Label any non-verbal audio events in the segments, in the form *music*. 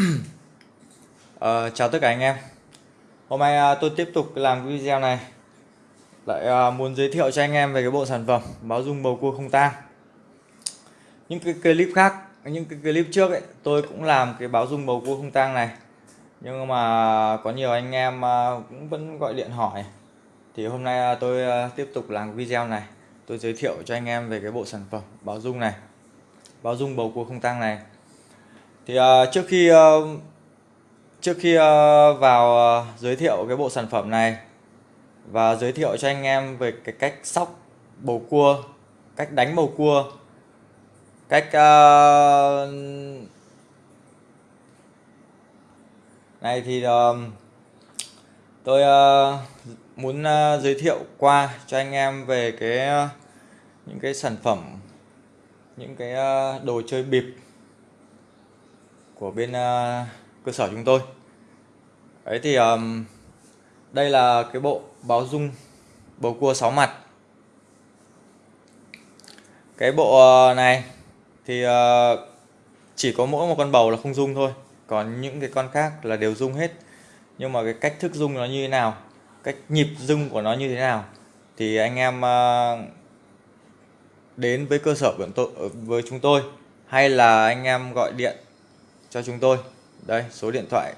uh, *clears throat* chào tất cả anh em. Hôm nay uh, tôi tiếp tục làm video này. Lại uh, muốn giới thiệu cho anh em về cái bộ sản phẩm báo dung bầu cua không tang. Những cái clip khác những cái clip trước ấy tôi cũng làm cái báo dung bầu cua không tang này. Nhưng mà có nhiều anh em uh, cũng vẫn gọi điện hỏi. Thì hôm nay uh, tôi uh, tiếp tục làm video này. Tôi giới thiệu cho anh em về cái bộ sản phẩm báo dung này. Báo dung bầu cua không tang này thì uh, trước khi uh, trước khi uh, vào uh, giới thiệu cái bộ sản phẩm này và giới thiệu cho anh em về cái cách sóc bầu cua cách đánh bầu cua cách uh, này thì uh, tôi uh, muốn uh, giới thiệu qua cho anh em về cái uh, những cái sản phẩm những cái uh, đồ chơi bịp của bên uh, cơ sở chúng tôi. Ấy thì um, đây là cái bộ báo dung bầu cua 6 mặt. Cái bộ ờ, này thì uh, chỉ có mỗi một con bầu là không dung thôi. Còn những cái con khác là đều dung hết. Nhưng mà cái cách thức dung nó như thế nào cách nhịp dung của nó như thế nào thì anh em uh, đến với cơ sở của tôi với chúng tôi hay là anh em gọi điện cho chúng tôi. Đây số điện thoại.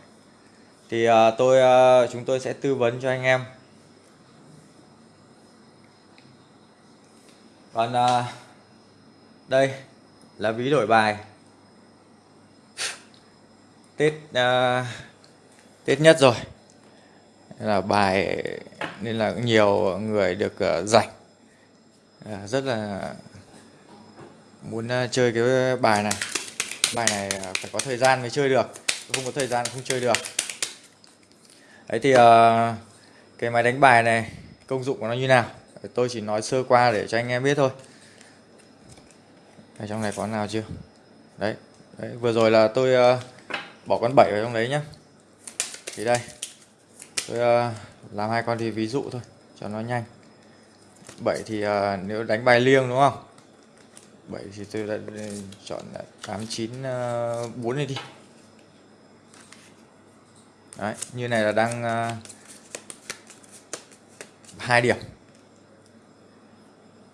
Thì à, tôi à, chúng tôi sẽ tư vấn cho anh em. Còn à, đây là ví đổi bài. Tết à, tết nhất rồi. Nên là bài nên là nhiều người được uh, rảnh. À, rất là muốn uh, chơi cái bài này bài này à, phải có thời gian mới chơi được. Không có thời gian không chơi được. Đấy thì uh, cái máy đánh bài này công dụng của nó như nào? Tôi chỉ nói sơ qua để cho anh em biết thôi. Ở trong này có nào chưa? Đấy, đấy vừa rồi là tôi uh, bỏ con 7 vào trong đấy nhá. Thì đây tôi uh, làm hai con thì ví dụ thôi cho nó nhanh. 7 thì uh, nếu đánh bài liêng đúng không? 7 thì tôi đã ừ, chọn 8 9 uh, 4 này đi. Đấy, như này là đang ờ, hai điểm.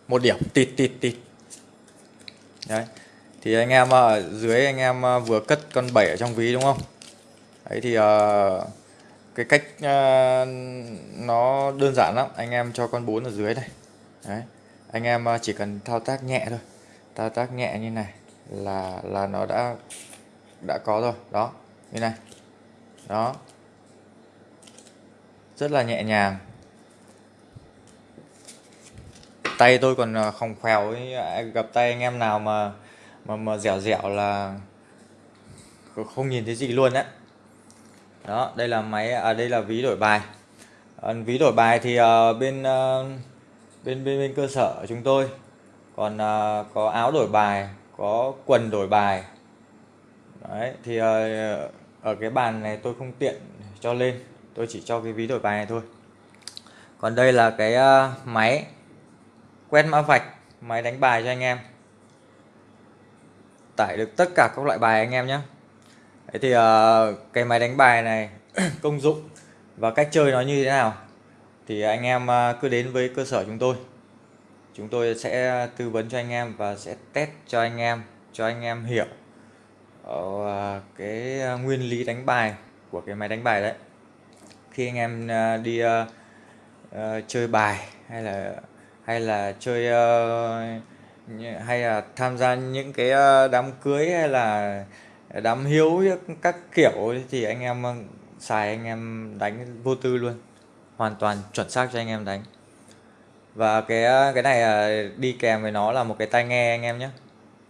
Một điểm tịt tịt tịt đấy thì anh em ở dưới anh em ờ, vừa cất con 7 ở trong ví đúng không? Đấy thì uh, cái cách uh, nó đơn giản lắm. Anh em cho con 4 ở dưới này đấy anh em chỉ cần thao tác nhẹ thôi ta tác nhẹ như này là là nó đã đã có rồi. Đó như này. Đó. Rất là nhẹ nhàng. Tay tôi còn à, không khèo à, gặp tay anh em nào mà mà mà dẻo dẻo là không nhìn thấy gì luôn đấy đó đây là máy à đây là ví đổi bài. À, ví đổi bài thì uh, bên uh, bên bên bên cơ sở chúng tôi còn uh, có áo đổi bài có quần đổi bài. Đấy thì uh, ở cái bàn này tôi không tiện cho lên. Tôi chỉ cho cái ví đổi bài này thôi. Còn đây là cái uh, máy quét mã vạch máy đánh bài cho anh em. Tải được tất cả các loại bài anh em nhé. Đấy thì uh, cái máy đánh bài này *clears throat* công dụng và cách chơi nó như thế nào thì anh em uh, cứ đến với cơ sở chúng tôi chúng tôi sẽ tư vấn cho anh em và sẽ test cho anh em cho anh em hiểu ờ, cái ờ, nguyên lý đánh bài của cái máy đánh bài đấy. Khi anh em ờ, đi uh, uh, chơi bài hay là hay là chơi uh, hay là tham gia những cái đám cưới hay là đám hiếu các kiểu thì anh em xài anh em đánh vô tư luôn. Hoàn toàn chuẩn xác cho anh em đánh và cái ờ, cái này ờ, đi kèm với nó là một cái tai nghe anh em nhé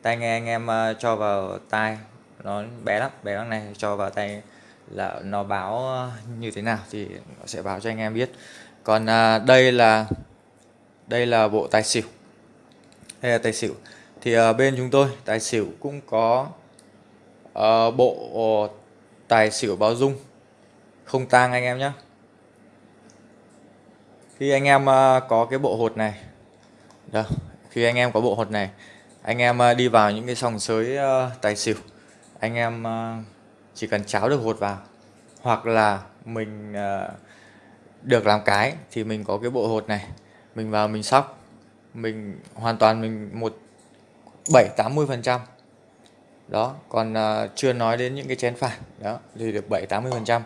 tai nghe anh em ờ, cho vào tai. Nó bé lắm bé lắm này. Cho vào tay là nó báo như thế nào thì nó sẽ báo cho anh em biết. Còn đây là đây là bộ tài xỉu. Đây là tài xỉu. Thì bên chúng tôi tài xỉu cũng có uh, bộ tài xỉu báo dung. Không tang anh em nhé khi anh em ờ, có cái bộ hột này đó, khi anh em có bộ hột này anh em ờ, đi vào những cái sòng sới ờ, tài xỉu anh em chỉ cần cháo được hột vào hoặc là mình được làm cái thì mình có cái bộ hột này mình vào mình sóc mình hoàn toàn mình một bảy tám mươi phần trăm. Đó còn uh, chưa nói đến những cái chén phản đó thì được bảy tám mươi phần trăm.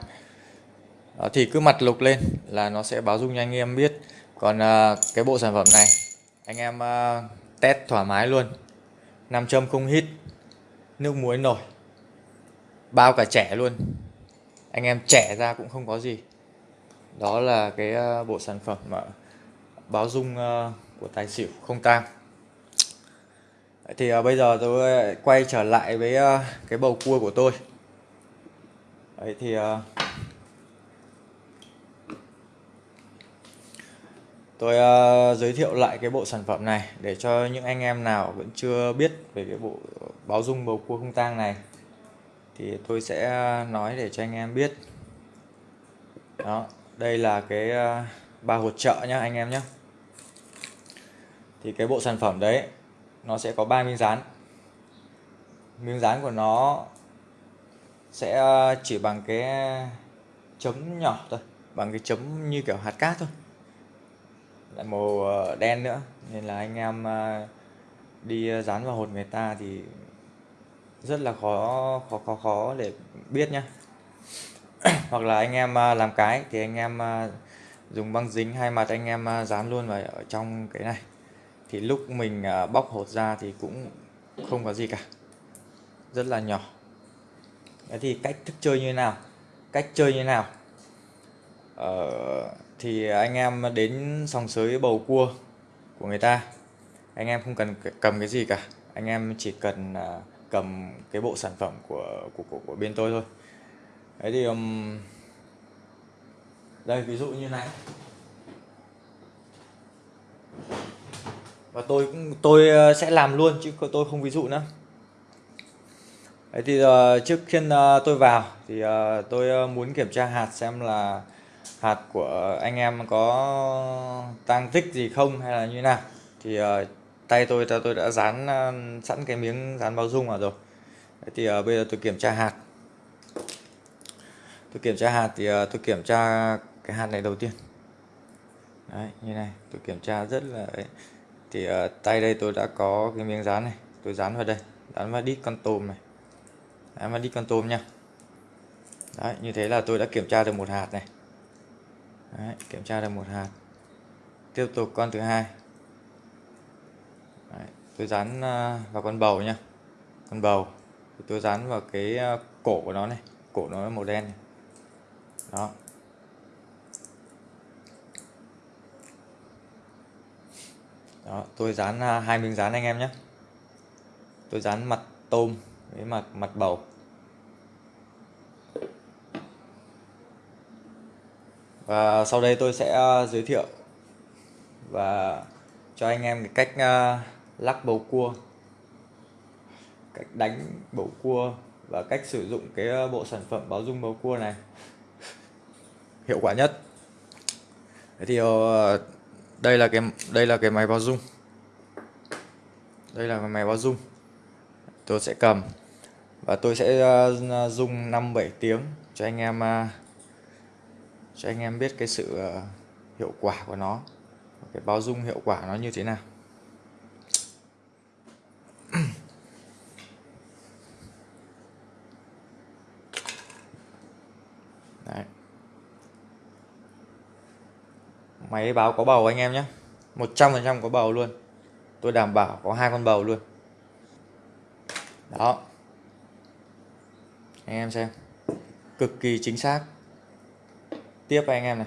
Ờ, thì cứ mặt lục lên là nó sẽ báo dung cho anh em biết. Còn uh, cái bộ sản phẩm này anh em uh, test thoải mái luôn. Nam châm không hít nước muối nổi bao cả trẻ luôn. Anh em trẻ ra cũng không có gì. Đó là cái uh, bộ sản phẩm mà báo dung uh, của tài xỉu không tang. Thì uh, bây giờ tôi quay trở lại với uh, cái bầu cua của tôi. Đấy thì uh, tôi uh, giới thiệu lại cái bộ sản phẩm này để cho những anh em nào vẫn chưa biết về cái bộ báo dung bầu cua không tang này thì tôi sẽ ờ, nói để cho anh em biết. Đó đây là cái uh, ba hột trợ nhá anh em nhé thì cái bộ sản phẩm đấy nó sẽ có ba miếng dán. Miếng dán của nó sẽ chỉ bằng cái chấm nhỏ thôi bằng cái chấm như kiểu hạt cát thôi lại màu ờ, đen nữa. Nên là anh em ờ, đi ờ, dán vào hột người ta thì rất là khó khó khó khó để biết nhá. *clears throat* Hoặc là anh em làm cái thì anh em dùng băng dính hai mặt anh em dán luôn vào ở trong cái này. Thì lúc mình bóc hột ra thì cũng không có gì cả. Rất là nhỏ. Đấy thì cách thức chơi như thế nào? Cách chơi như thế nào? Ờ, thì anh em đến sòng sới bầu cua của người ta. Anh em không cần cầm cái gì cả. Anh em chỉ cần à, cầm cái bộ sản phẩm của của của, của bên tôi thôi. Đấy thì um, đây ví dụ như này. Và tôi cũng tôi à, sẽ làm luôn chứ tôi không ví dụ nữa. Đấy thì uh, trước khi uh, tôi vào thì uh, tôi uh, muốn kiểm tra hạt xem là hạt của anh em có tăng tích gì không hay là như nào? Thì uh, tay tôi tôi đã dán uh, sẵn cái miếng dán bao dung vào rồi. Đấy thì uh, bây giờ tôi kiểm tra hạt. Tôi kiểm tra hạt thì uh, tôi kiểm tra cái hạt này đầu tiên. Đấy, như này tôi kiểm tra rất là đấy. thì uh, tay đây tôi đã có cái miếng dán này tôi dán vào đây dán vào đít con tôm này. Đấy, vào đi con tôm nha. Đấy, như thế là tôi đã kiểm tra được một hạt này. Đấy, kiểm tra được một hạt. Tiếp tục con thứ hai. Đấy, tôi dán ờ, vào con bầu nha con bầu. Tôi dán vào cái ờ, cổ của nó này. Cổ nó màu đen này. đó. Đó tôi dán ờ, hai miếng dán anh em nhé tôi dán mặt tôm với mặt mặt bầu. Và sau đây tôi sẽ ờ, giới thiệu và cho anh em cái cách ờ, lắc bầu cua. Cách đánh bầu cua và cách sử dụng cái ờ, bộ sản phẩm báo dung bầu cua này. *laughs* Hiệu quả nhất. Thì đây là cái, đây là cái máy báo dung. Đây là cái máy báo dung. Tôi sẽ cầm và tôi sẽ dùng 5 7 tiếng cho anh em cho anh em biết cái sự ờ, hiệu quả của nó, cái bao dung hiệu quả nó như thế nào. *clears throat* Đấy. máy báo có bầu anh em nhé. 100% có bầu luôn. Tôi đảm bảo có hai con bầu luôn. Đó. Anh em xem. Cực kỳ chính xác tiếp anh em này.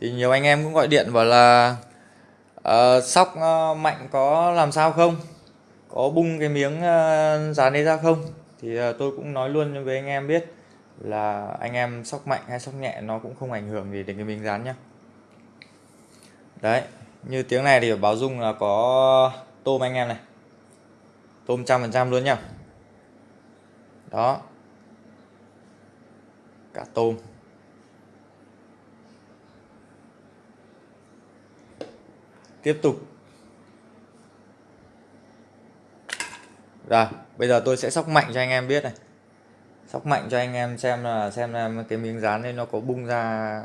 Thì nhiều anh em cũng gọi điện bảo là uh, sóc uh, mạnh có làm sao không? Có bung cái miếng uh, dán đấy ra không? Thì uh, tôi cũng nói luôn với anh em biết là anh em sóc mạnh hay sóc nhẹ nó cũng không ảnh hưởng gì đến cái miếng dán nhá. Đấy như tiếng này thì báo dung là có tôm anh em này. Tôm trăm phần trăm luôn nhá. Đó cả tôm tiếp tục. Rồi, bây giờ tôi sẽ sóc mạnh cho anh em biết này. Sóc mạnh cho anh em xem là xem là cái miếng dán này nó có bung ra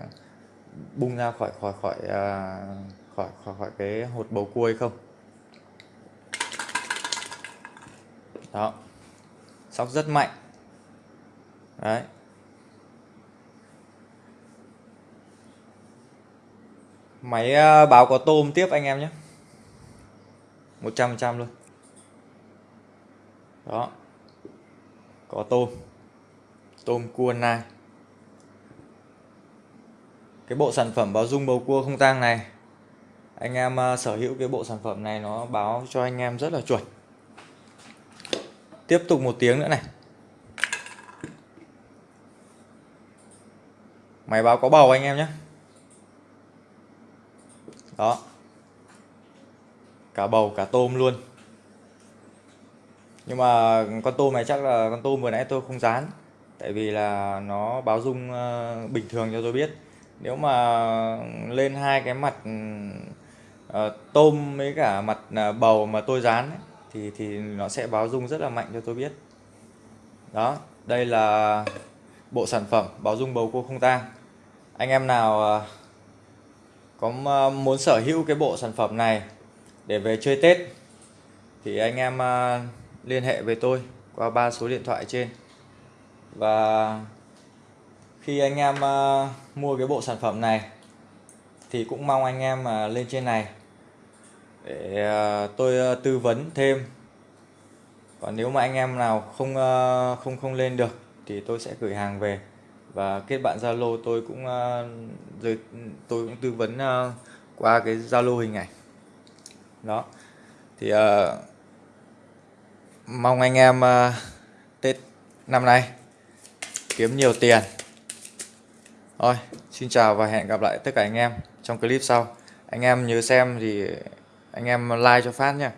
bung ra khỏi khỏi khỏi à, khỏi khỏi khỏi cái hột bầu cua hay không? Đó. Sóc rất mạnh. Đấy. Máy ờ, báo có tôm tiếp anh em nhé. 100 trăm luôn. Đó. Có tôm. Tôm cua nai. Cái bộ sản phẩm báo dung bầu cua không tang này, anh em ờ, sở hữu cái bộ sản phẩm này nó báo cho anh em rất là chuẩn. Tiếp tục một tiếng nữa này. Máy báo có bầu anh em nhé đó. Cả bầu cả tôm luôn. Nhưng mà con tôm này chắc là con tôm vừa nãy tôi không dán tại vì là nó báo dung ờ, bình thường cho tôi biết. Nếu mà lên hai cái mặt uh, tôm với cả mặt uh, bầu mà tôi dán ấy, thì thì nó sẽ báo dung rất là mạnh cho tôi biết. Đó đây là bộ sản phẩm báo dung bầu cua không tang. Anh em nào uh, có ờ, muốn sở hữu cái bộ sản phẩm này để về chơi Tết, thì anh em ờ, liên hệ với tôi qua ba số điện thoại trên. Và khi anh em ờ, mua cái bộ sản phẩm này, thì cũng mong anh em lên trên này để tôi tư vấn thêm. Còn nếu mà anh em nào không không không lên được thì tôi sẽ gửi hàng về và kết bạn Zalo tôi cũng ờ, uh, rồi tôi cũng tư vấn uh, qua cái Zalo hình ảnh. Đó. Thì uh, mong anh em uh, Tết năm nay kiếm nhiều tiền. Thôi xin chào và hẹn gặp lại tất cả anh em trong clip sau. Anh em nhớ xem thì anh em like cho phát nhé